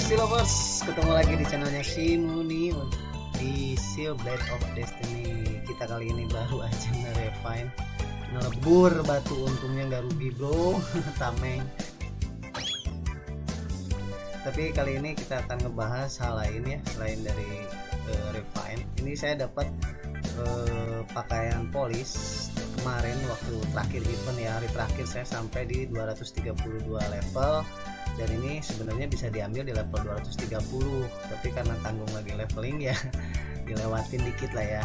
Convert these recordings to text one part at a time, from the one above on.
Steel Lovers, ketemu lagi di channelnya Shimuni di Seal Blade of Destiny. Kita kali ini baru aja nge-refine, ngelebur batu untungnya nggak rugi bro, tameng. Tapi kali ini kita akan ngebahas hal lain ya, selain dari uh, refine. Ini saya dapat uh, pakaian polis kemarin waktu terakhir event ya hari terakhir saya sampai di 232 level dan ini sebenarnya bisa diambil di level 230 tapi karena tanggung lagi leveling ya dilewatin dikit lah ya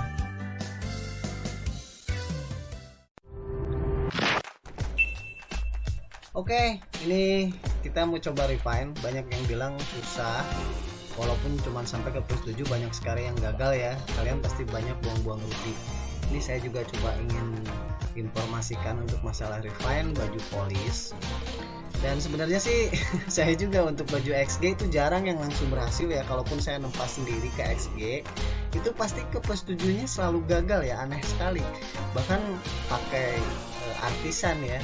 Oke, ini kita mau coba refine. Banyak yang bilang susah, walaupun cuma sampai ke plus 7 banyak sekali yang gagal ya. Kalian pasti banyak buang-buang rugi. Ini saya juga coba ingin informasikan untuk masalah refine baju polis dan sebenarnya sih saya juga untuk baju XG itu jarang yang langsung berhasil ya. Kalaupun saya nempas sendiri ke XG itu pasti ke plus tujuhnya selalu gagal ya aneh sekali. Bahkan pakai uh, artisan ya.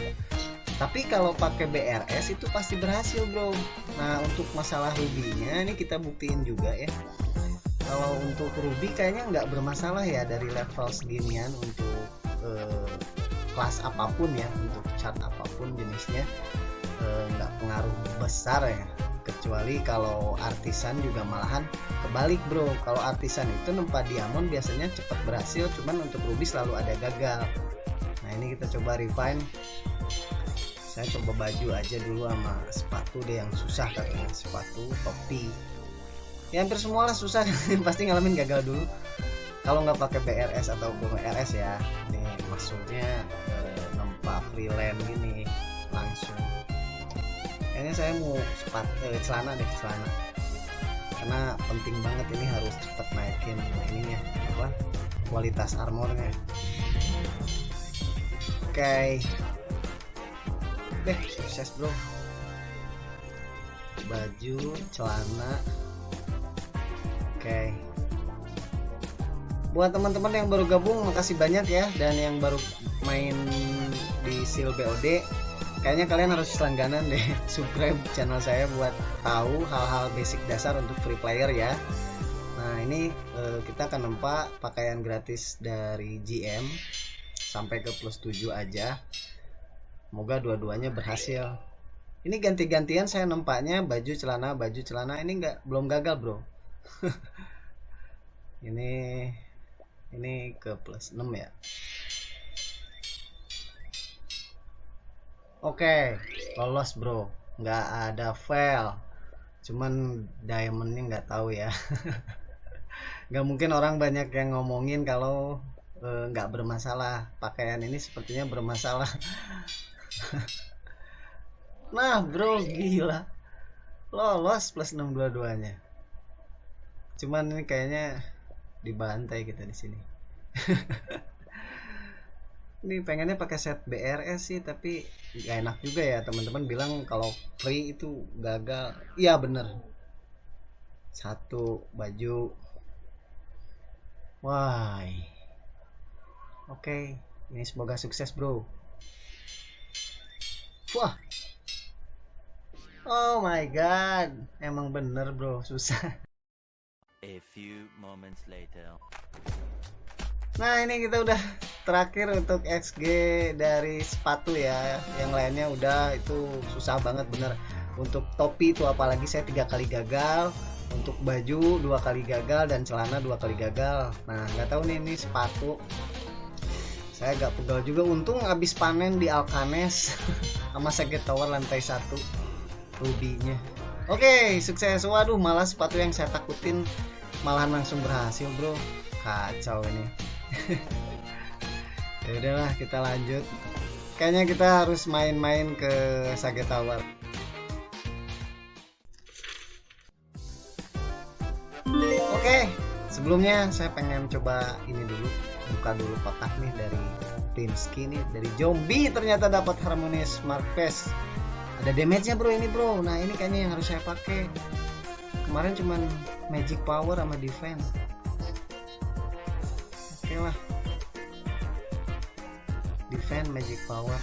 Tapi kalau pakai BRS itu pasti berhasil bro. Nah untuk masalah rubinya ini kita buktiin juga ya. Kalau untuk ruby kayaknya nggak bermasalah ya dari level seginian untuk uh, kelas apa pun ya untuk chart apa pun jenisnya nggak e, pengaruh besar ya. Kecuali kalau artisan juga malahan kebalik bro. Kalau artisan itu nempa diamond biasanya cepat berhasil cuman untuk ruby selalu ada gagal. Nah ini kita coba refine. Saya coba baju aja dulu sama sepatu deh yang susah katanya. Sepatu topi. Ya hampir semua lah susah. Pasti ngalamin gagal dulu. Kalau nggak pakai BRS atau BRS ya ini maksudnya e, nempa freelance gini kayaknya saya mau sepat eh, celana deh celana. Karena penting banget ini harus cepat naikin ininya apa kualitas armornya. Oke. Okay. deh sukses bro. Baju celana. Oke. Okay. buat teman-teman yang baru gabung makasih banyak ya. Dan yang baru main di seal BOD kayaknya kalian harus langganan deh subscribe channel saya buat tahu hal-hal basic dasar untuk free player ya. Nah ini eh, kita akan nempak pakaian gratis dari GM sampai ke plus 7 aja. Semoga dua-duanya berhasil. Ini ganti-gantian saya nempaknya baju celana baju celana. Ini enggak belum gagal bro. Ini ini ke plus 6 ya Oke, lolos bro. Nggak ada fail. Cuman diamondnya nggak tahu ya. nggak mungkin orang banyak yang ngomongin kalau e, nggak bermasalah. Pakaian ini sepertinya bermasalah. nah bro, gila. Lolos plus 622-nya. Cuman ini kayaknya dibantai kita di sini. ini pengennya pakai set BRS sih tapi gak enak juga ya. Teman-teman bilang kalau free itu gagal. Iya bener. Satu baju. Wah oke okay. ini semoga sukses bro. Wah. Oh my god. Emang bener bro. Susah. A few moments later. Nah ini kita udah terakhir untuk XG dari sepatu ya. Yang lainnya udah itu susah banget bener. Untuk topi itu apalagi saya tiga kali gagal. Untuk baju dua kali gagal. Dan celana dua kali gagal. Nah nggak tahu nih ini sepatu. Saya agak pegal juga. Untung habis panen di Alkanes sama Secret Tower lantai satu rubinya. Oke okay, sukses. Waduh malah sepatu yang saya takutin malah langsung berhasil bro. Kacau ini ya udahlah kita lanjut. Kayaknya kita harus main-main ke Sage Tower. Oke sebelumnya saya pengen coba ini dulu buka dulu kotak nih dari Pinsky nih dari zombie ternyata dapat harmonis Marques ada damage nya bro ini bro. Nah ini kayaknya yang harus saya pakai. Kemarin cuman magic power sama defense. Oke lah defend magic power.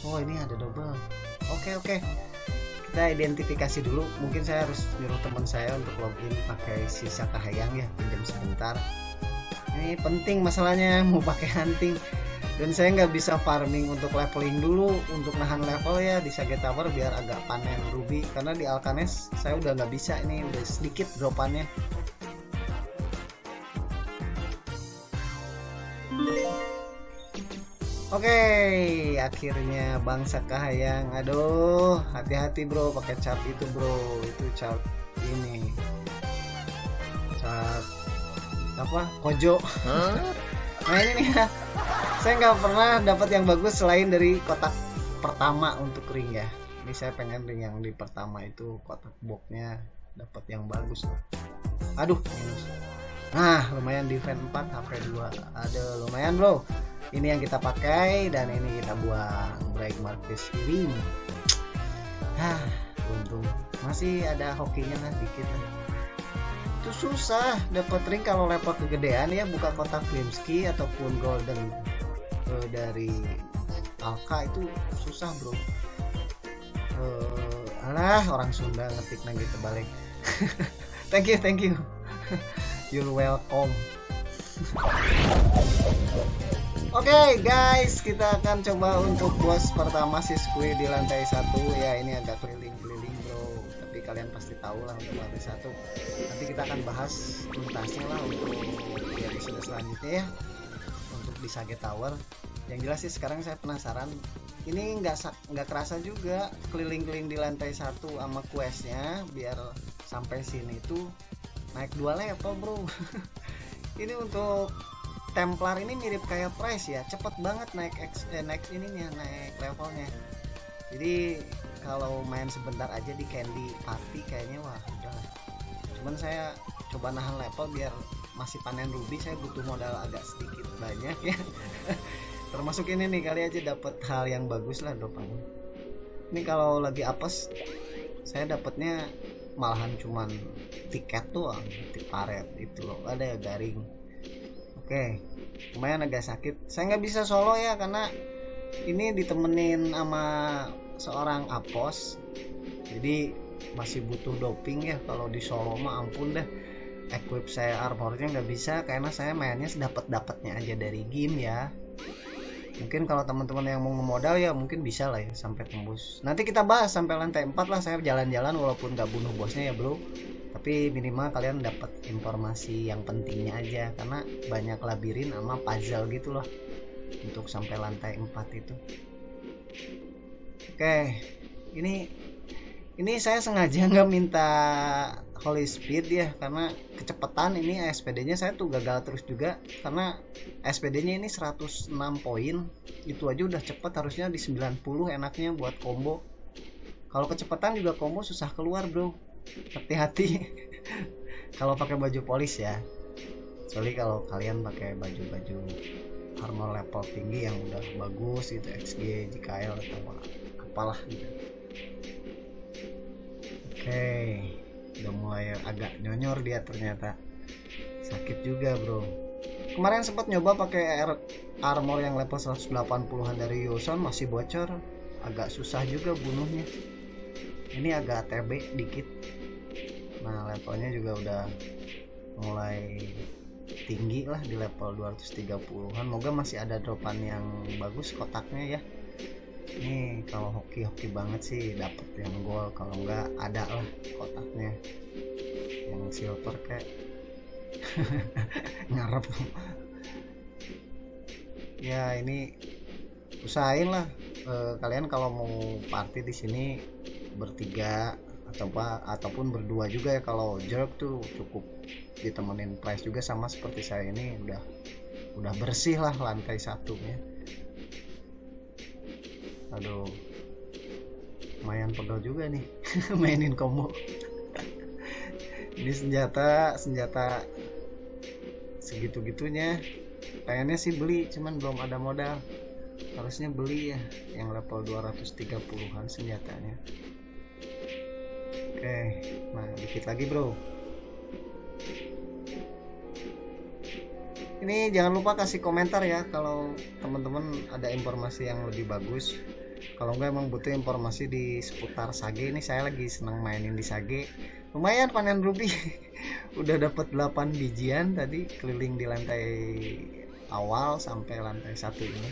Oh ini ada double. Oke oke. Kita kita identifikasi dulu. Mungkin saya harus nyuruh teman saya untuk login pakai sisa kahayang ya pinjam sebentar. Ini penting masalahnya mau pakai hunting. Dan saya nggak bisa farming untuk leveling dulu untuk nahan level ya di Sage Tower biar agak panen ruby. Karena di Alkanes saya udah nggak bisa ini udah sedikit dropannya Oke, akhirnya bangsa kahayang. Aduh, hati-hati bro, pakai chart itu bro, itu chart ini, chart apa? Kojo. nah ini nih ya, saya nggak pernah dapat yang bagus selain dari kotak pertama untuk ring ya. Ini saya pengen ring yang di pertama itu kotak boxnya dapat yang bagus. Aduh, minus. Nah, lumayan defense 4 HP 2. Ada lumayan bro ini yang kita pakai dan ini kita buang. Break markis kiri Hah, untung. Masih ada hokinya lah dikit lah. Itu susah. Dapat ring kalau level kegedean ya buka kotak Klimski ataupun golden uh, dari Alka itu susah bro. Uh, alah orang Sunda ngetik lagi terbalik. Thank you thank you. You're welcome Oke okay, guys, kita akan coba untuk bos pertama si Squid di lantai satu ya ini agak keliling-keliling bro. Tapi kalian pasti tahu lah untuk lantai satu. Nanti kita akan bahas tuntasnya lah untuk di episode selanjutnya ya. Untuk di Sage Tower. Yang jelas sih sekarang saya penasaran. Ini nggak nggak kerasa juga keliling-keliling di lantai satu sama questnya biar sampai sini tuh naik dua level bro. ini untuk Templar ini mirip kayak Price ya, cepet banget naik X, eh, naik ininya, naik levelnya. Jadi kalau main sebentar aja di Candy Party kayaknya wah udah. Cuman saya coba nahan level biar masih panen ruby, saya butuh modal agak sedikit banyak ya. Termasuk ini nih kali aja dapat hal yang bagus lah dopanya. Ini kalau lagi apes, saya dapatnya malahan cuman tiket tuh, tiket paret itu loh, ada ya garing Oke, lumayan agak sakit. Saya nggak bisa solo ya karena ini ditemenin sama seorang apos. Jadi masih butuh doping ya kalau di solo mah ampun deh. Equip saya armornya nggak bisa karena saya mainnya sedapat dapatnya aja dari game ya. Mungkin kalau teman-teman yang mau ngemodal ya mungkin bisa lah ya sampai tembus. Nanti kita bahas sampai lantai 4 lah saya jalan-jalan walaupun nggak bunuh bosnya ya bro tapi minimal kalian dapat informasi yang pentingnya aja. Karena banyak labirin sama puzzle gitu loh. Untuk sampai lantai 4 itu. Oke ini ini saya sengaja nggak minta holy speed ya. Karena kecepatan ini SPD nya saya tuh gagal terus juga. Karena SPD nya ini 106 poin. Itu aja udah cepet harusnya di 90 enaknya buat combo. Kalau kecepatan juga combo susah keluar bro hati-hati. Kalau pakai baju polis ya. Soalnya kalau kalian pakai baju-baju armor level tinggi yang udah bagus itu XG JKL atau apalah gitu. Oke udah mulai agak nyonyor dia ternyata. Sakit juga bro. Kemarin sempat nyoba pakai armor yang level 180an dari Yosan masih bocor. Agak susah juga bunuhnya ini agak TB dikit. Nah levelnya juga udah mulai tinggi lah di level 230an moga masih ada dropan yang bagus kotaknya ya. Ini kalau hoki-hoki banget sih dapet yang gol kalau enggak ada lah kotaknya. Yang silver kayak. Ngarep. Ya ini usahain lah. E, kalian kalau mau party di sini bertiga atau apa ataupun berdua juga ya kalau jerk tuh cukup ditemenin price juga sama seperti saya ini udah udah bersih lah lantai satunya. Aduh lumayan pegel juga nih mainin combo. Ini senjata senjata segitu gitunya pengennya sih beli cuman belum ada modal. Harusnya beli ya yang level 230an senjatanya oke nah dikit lagi bro. Ini jangan lupa kasih komentar ya kalau teman-teman ada informasi yang lebih bagus. Kalau enggak emang butuh informasi di seputar Sage. Ini saya lagi senang mainin di Sage. Lumayan panen ruby udah dapat 8 bijian tadi keliling di lantai awal sampai lantai satu ini.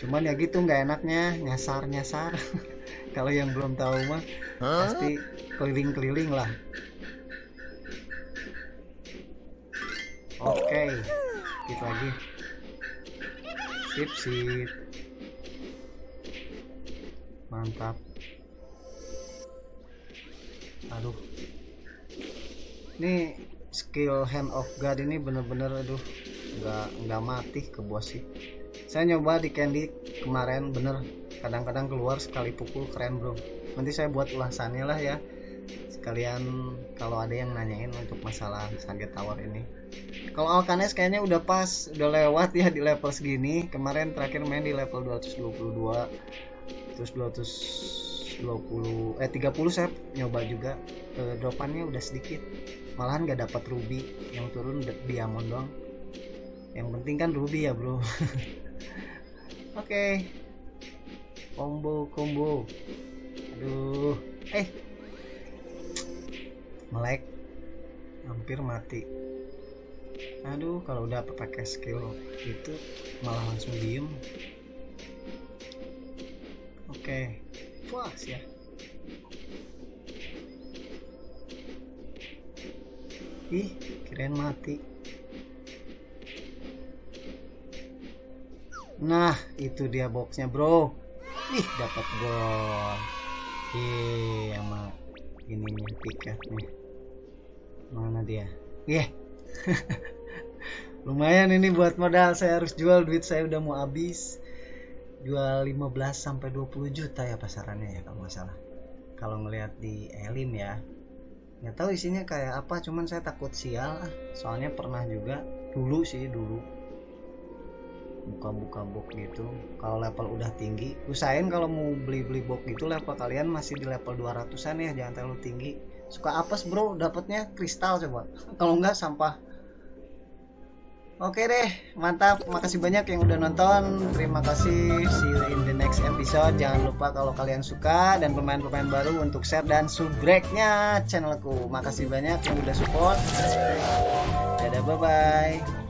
Cuman ya gitu nggak enaknya nyasar nyasar kalau yang belum tahu mah pasti keliling-keliling lah. Oke kita lagi. Sip sip mantap. Aduh. Ini skill hand of god ini bener-bener aduh nggak nggak mati ke bos sih. Saya nyoba di candy kemarin bener kadang-kadang keluar sekali pukul keren bro. Nanti saya buat ulasannya lah ya. Sekalian kalau ada yang nanyain untuk masalah Sage Tower ini. Kalau Alkanes kayaknya udah pas udah lewat ya di level segini. Kemarin terakhir main di level 222 terus 220 eh 30 saya nyoba juga. E, dropannya udah sedikit. Malahan gak dapat ruby. Yang turun diamond doang. Yang penting kan ruby ya bro. Oke. okay. Combo combo. Aduh. Eh. Melek. Hampir mati. Aduh kalau udah pakai skill itu malah langsung diem. Oke. Okay. puas ya. Ih kirain mati. Nah itu dia boxnya bro ih dapat gol. Ih sama ininya tiketnya mana dia? Yeah. lumayan ini buat modal. Saya harus jual duit saya udah mau habis. Jual 15 sampai 20 juta ya pasarannya ya kalau nggak kalau ngelihat di Elim ya. Nggak tahu isinya kayak apa cuman saya takut sial. Soalnya pernah juga dulu sih dulu buka-buka box gitu kalau level udah tinggi usahain kalau mau beli-beli box gitu level kalian masih di level 200an ya jangan terlalu tinggi suka apes bro dapatnya kristal coba kalau enggak sampah Oke deh, mantap. Makasih banyak yang udah nonton. Terima kasih. See you in the next episode. Jangan lupa kalau kalian suka dan pemain-pemain baru untuk share dan subscribe-nya channelku. Makasih banyak yang udah support. Dadah, bye-bye.